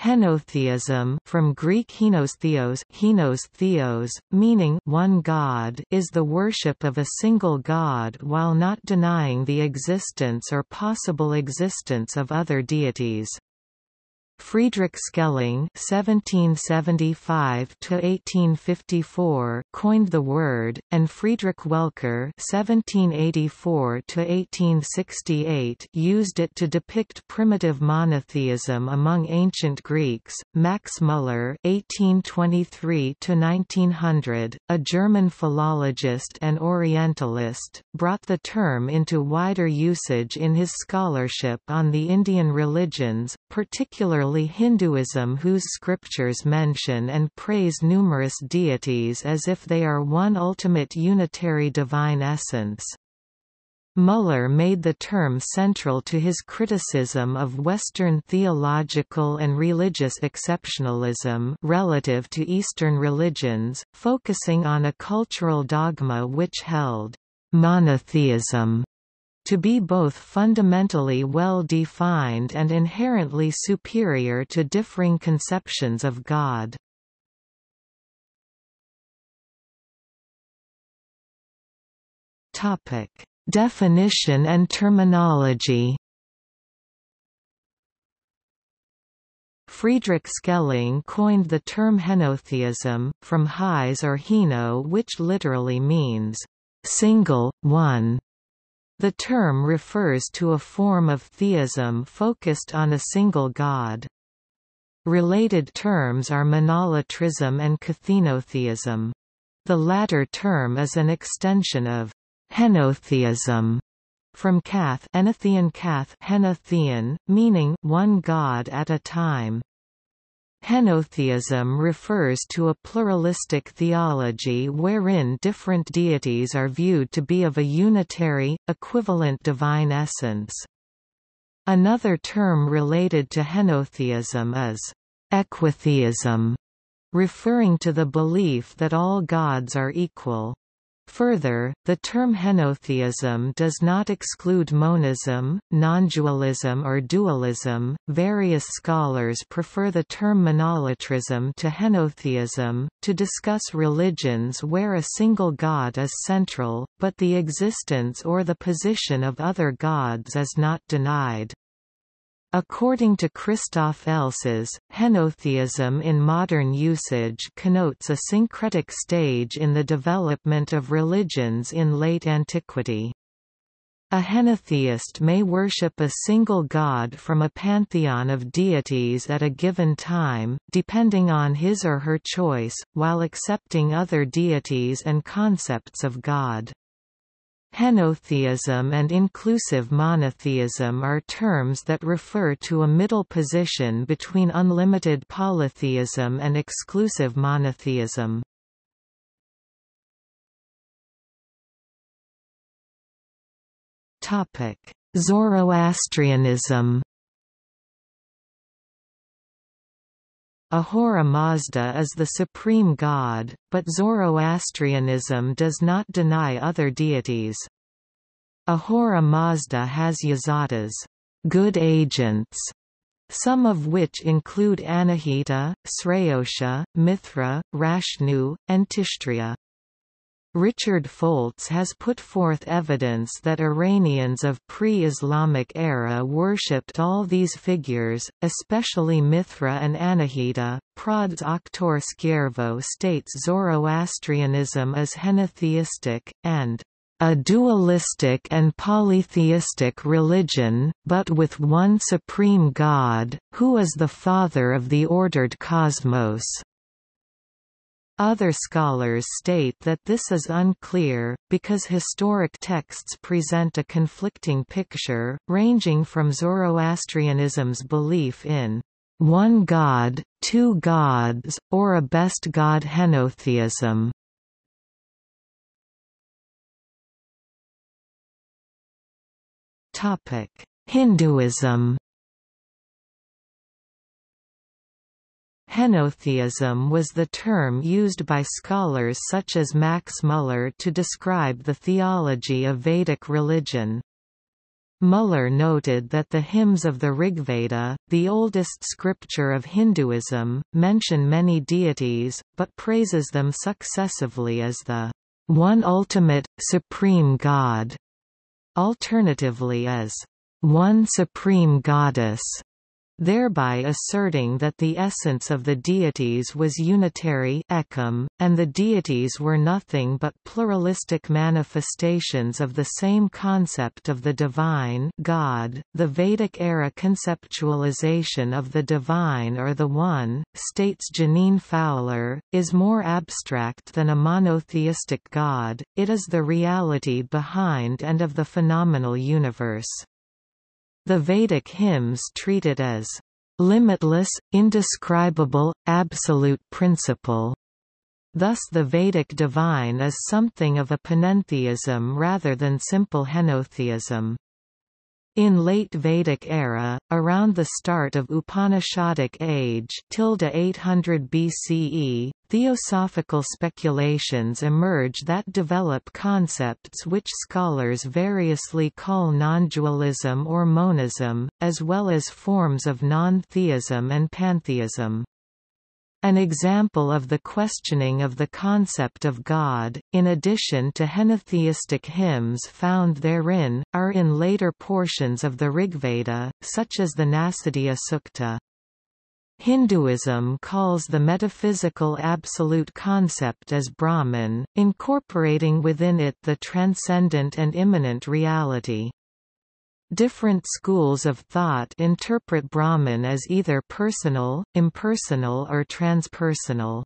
Henotheism from Greek henos henos theos, meaning one God is the worship of a single God while not denying the existence or possible existence of other deities. Friedrich Schelling (1775–1854) coined the word, and Friedrich Welcker (1784–1868) used it to depict primitive monotheism among ancient Greeks. Max Muller (1823–1900), a German philologist and Orientalist, brought the term into wider usage in his scholarship on the Indian religions, particularly Hinduism whose scriptures mention and praise numerous deities as if they are one ultimate unitary divine essence. Muller made the term central to his criticism of Western theological and religious exceptionalism relative to Eastern religions, focusing on a cultural dogma which held monotheism to be both fundamentally well defined and inherently superior to differing conceptions of God. Topic: Definition and terminology. Friedrich Schelling coined the term henotheism, from his or heno which literally means, single, one, the term refers to a form of theism focused on a single god. Related terms are monolatrism and kathenotheism. The latter term is an extension of henotheism from kath, Enothean kath henothean, meaning one god at a time. Henotheism refers to a pluralistic theology wherein different deities are viewed to be of a unitary, equivalent divine essence. Another term related to henotheism is equitheism, referring to the belief that all gods are equal. Further, the term henotheism does not exclude monism, nondualism or dualism. Various scholars prefer the term monolatrism to henotheism, to discuss religions where a single god is central, but the existence or the position of other gods is not denied. According to Christoph Elsas, henotheism in modern usage connotes a syncretic stage in the development of religions in late antiquity. A henotheist may worship a single god from a pantheon of deities at a given time, depending on his or her choice, while accepting other deities and concepts of God. Henotheism and inclusive monotheism are terms that refer to a middle position between unlimited polytheism and exclusive monotheism. Zoroastrianism Ahura Mazda is the supreme god, but Zoroastrianism does not deny other deities. Ahura Mazda has yazatas good agents", some of which include Anahita, Sraosha, Mithra, Rashnu, and Tishtrya. Richard Foltz has put forth evidence that Iranians of pre-Islamic era worshipped all these figures, especially Mithra and Anahita. Prods Oktor Skjærvø states Zoroastrianism is henotheistic, and a dualistic and polytheistic religion, but with one supreme God, who is the father of the ordered cosmos. Other scholars state that this is unclear, because historic texts present a conflicting picture, ranging from Zoroastrianism's belief in one god, two gods, or a best god henotheism. Hinduism Henotheism was the term used by scholars such as Max Muller to describe the theology of Vedic religion. Muller noted that the hymns of the Rigveda, the oldest scripture of Hinduism, mention many deities, but praises them successively as the one ultimate, supreme God, alternatively as one supreme goddess thereby asserting that the essence of the deities was unitary and the deities were nothing but pluralistic manifestations of the same concept of the divine God. .The Vedic-era conceptualization of the divine or the One, states Jeaneane Fowler, is more abstract than a monotheistic God, it is the reality behind and of the phenomenal universe. The Vedic hymns treat it as limitless, indescribable, absolute principle. Thus the Vedic divine is something of a panentheism rather than simple henotheism. In late Vedic era, around the start of Upanishadic age 800 BCE, theosophical speculations emerge that develop concepts which scholars variously call non-dualism or monism, as well as forms of non-theism and pantheism. An example of the questioning of the concept of God, in addition to henotheistic hymns found therein, are in later portions of the Rigveda, such as the Nasadiya Sukta. Hinduism calls the metaphysical absolute concept as Brahman, incorporating within it the transcendent and immanent reality. Different schools of thought interpret Brahman as either personal, impersonal or transpersonal.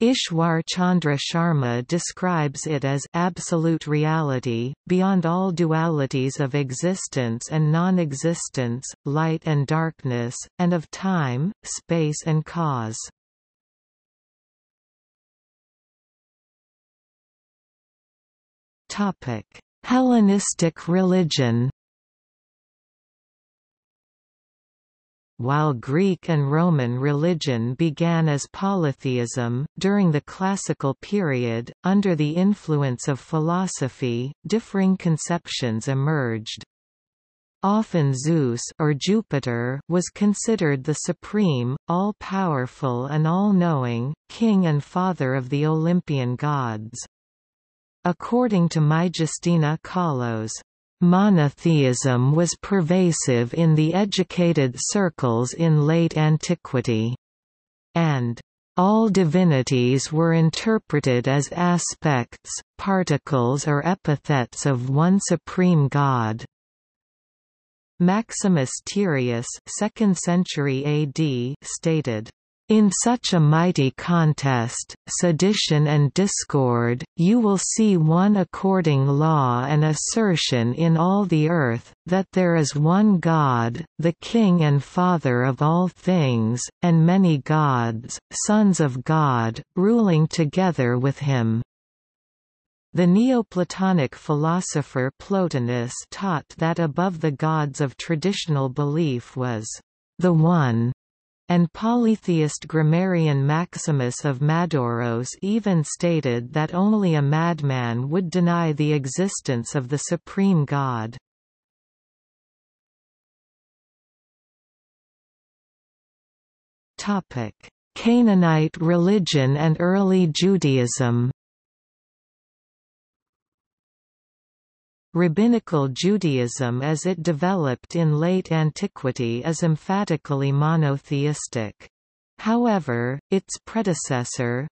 Ishwar Chandra Sharma describes it as absolute reality, beyond all dualities of existence and non-existence, light and darkness, and of time, space and cause. Hellenistic religion While Greek and Roman religion began as polytheism, during the Classical period, under the influence of philosophy, differing conceptions emerged. Often Zeus or Jupiter was considered the supreme, all-powerful and all-knowing, king and father of the Olympian gods. According to Maijastina Kahlos, Monotheism was pervasive in the educated circles in late antiquity. And all divinities were interpreted as aspects, particles or epithets of one supreme god. Maximus Tyrius 2nd century AD stated, in such a mighty contest, sedition and discord, you will see one according law and assertion in all the earth, that there is one God, the King and Father of all things, and many gods, sons of God, ruling together with him. The Neoplatonic philosopher Plotinus taught that above the gods of traditional belief was the One and polytheist grammarian Maximus of Madauros even stated that only a madman would deny the existence of the supreme God. Canaanite religion and early Judaism Rabbinical Judaism as it developed in late antiquity is emphatically monotheistic. However, its predecessor,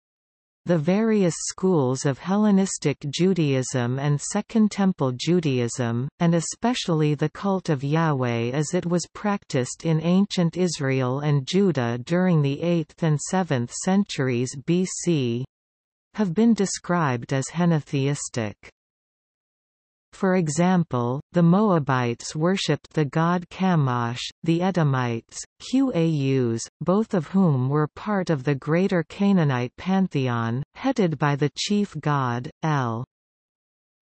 the various schools of Hellenistic Judaism and Second Temple Judaism, and especially the cult of Yahweh as it was practiced in ancient Israel and Judah during the 8th and 7th centuries BC, have been described as henotheistic. For example, the Moabites worshipped the god Chemosh, the Edomites, Qaus, both of whom were part of the greater Canaanite pantheon, headed by the chief god, El.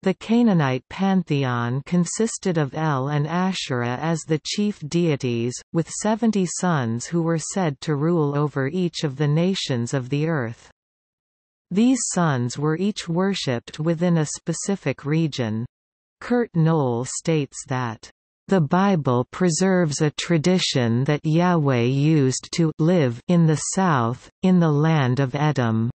The Canaanite pantheon consisted of El and Asherah as the chief deities, with seventy sons who were said to rule over each of the nations of the earth. These sons were each worshipped within a specific region. Kurt Knoll states that the Bible preserves a tradition that Yahweh used to live in the south, in the land of Edom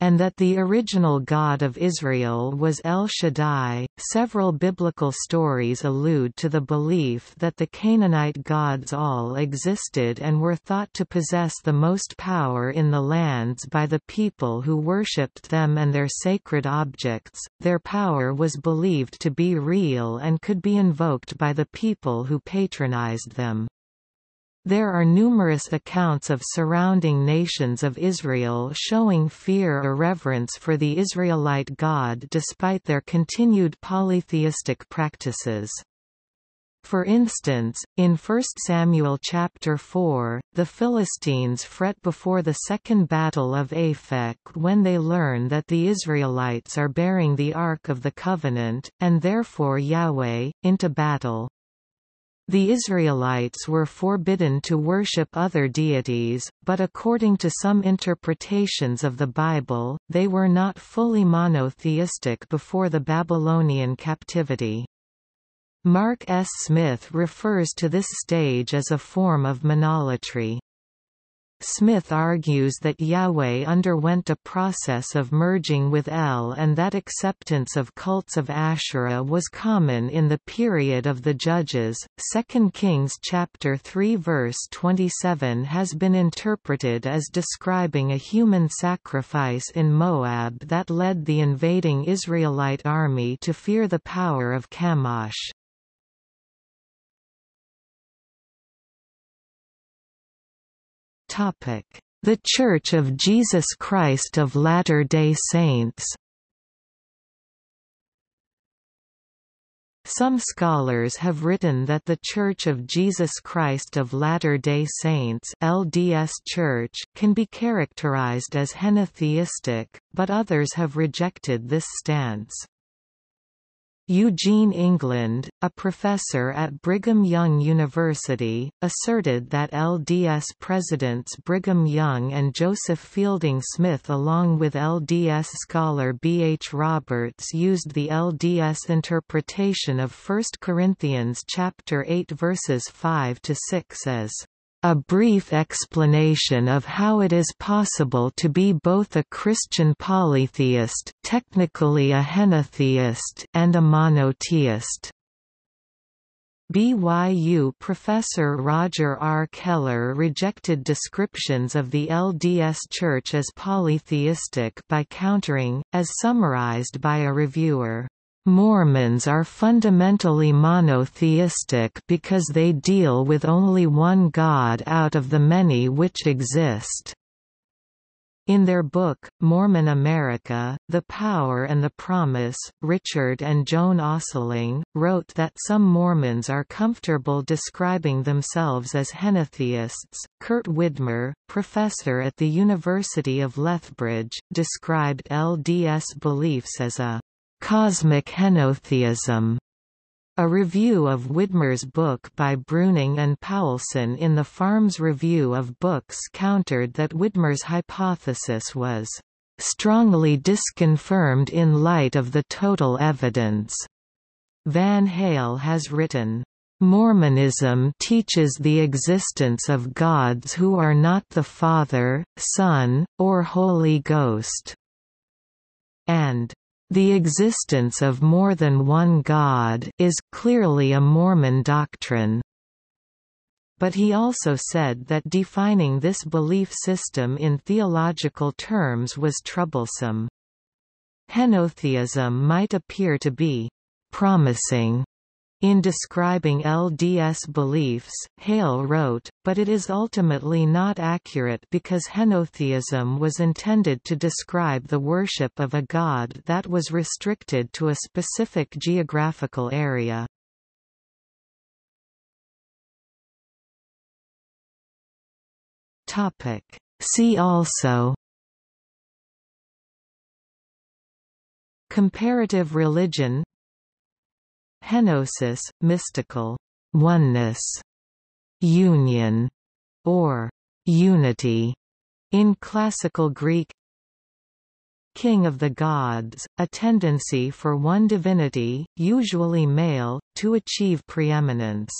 and that the original God of Israel was El Shaddai. Several biblical stories allude to the belief that the Canaanite gods all existed and were thought to possess the most power in the lands by the people who worshipped them and their sacred objects. Their power was believed to be real and could be invoked by the people who patronized them. There are numerous accounts of surrounding nations of Israel showing fear or reverence for the Israelite God despite their continued polytheistic practices. For instance, in 1 Samuel chapter 4, the Philistines fret before the second battle of Aphek when they learn that the Israelites are bearing the Ark of the Covenant, and therefore Yahweh, into battle. The Israelites were forbidden to worship other deities, but according to some interpretations of the Bible, they were not fully monotheistic before the Babylonian captivity. Mark S. Smith refers to this stage as a form of monolatry. Smith argues that Yahweh underwent a process of merging with El and that acceptance of cults of Asherah was common in the period of the Judges. 2 Kings chapter 3 verse 27 has been interpreted as describing a human sacrifice in Moab that led the invading Israelite army to fear the power of Chemosh. The Church of Jesus Christ of Latter-day Saints Some scholars have written that the Church of Jesus Christ of Latter-day Saints LDS Church can be characterized as henotheistic, but others have rejected this stance. Eugene England, a professor at Brigham Young University, asserted that LDS presidents Brigham Young and Joseph Fielding Smith along with LDS scholar B. H. Roberts used the LDS interpretation of 1 Corinthians chapter 8 verses 5 to 6 as a brief explanation of how it is possible to be both a Christian polytheist technically a henotheist and a monotheist. BYU professor Roger R. Keller rejected descriptions of the LDS Church as polytheistic by countering, as summarized by a reviewer, Mormons are fundamentally monotheistic because they deal with only one God out of the many which exist. In their book, Mormon America, The Power and the Promise, Richard and Joan Ostling, wrote that some Mormons are comfortable describing themselves as henotheists. Kurt Widmer, professor at the University of Lethbridge, described LDS beliefs as a Cosmic Henotheism. A review of Widmer's book by Bruening and Paulsen in the Farms Review of Books countered that Widmer's hypothesis was strongly disconfirmed in light of the total evidence. Van Hale has written, Mormonism teaches the existence of gods who are not the Father, Son, or Holy Ghost, and the existence of more than one God is clearly a Mormon doctrine. But he also said that defining this belief system in theological terms was troublesome. Henotheism might appear to be promising in describing LDS beliefs, Hale wrote, but it is ultimately not accurate because henotheism was intended to describe the worship of a god that was restricted to a specific geographical area. See also Comparative religion Henosis, mystical. Oneness, union, or unity. In Classical Greek king of the gods, a tendency for one divinity, usually male, to achieve preeminence.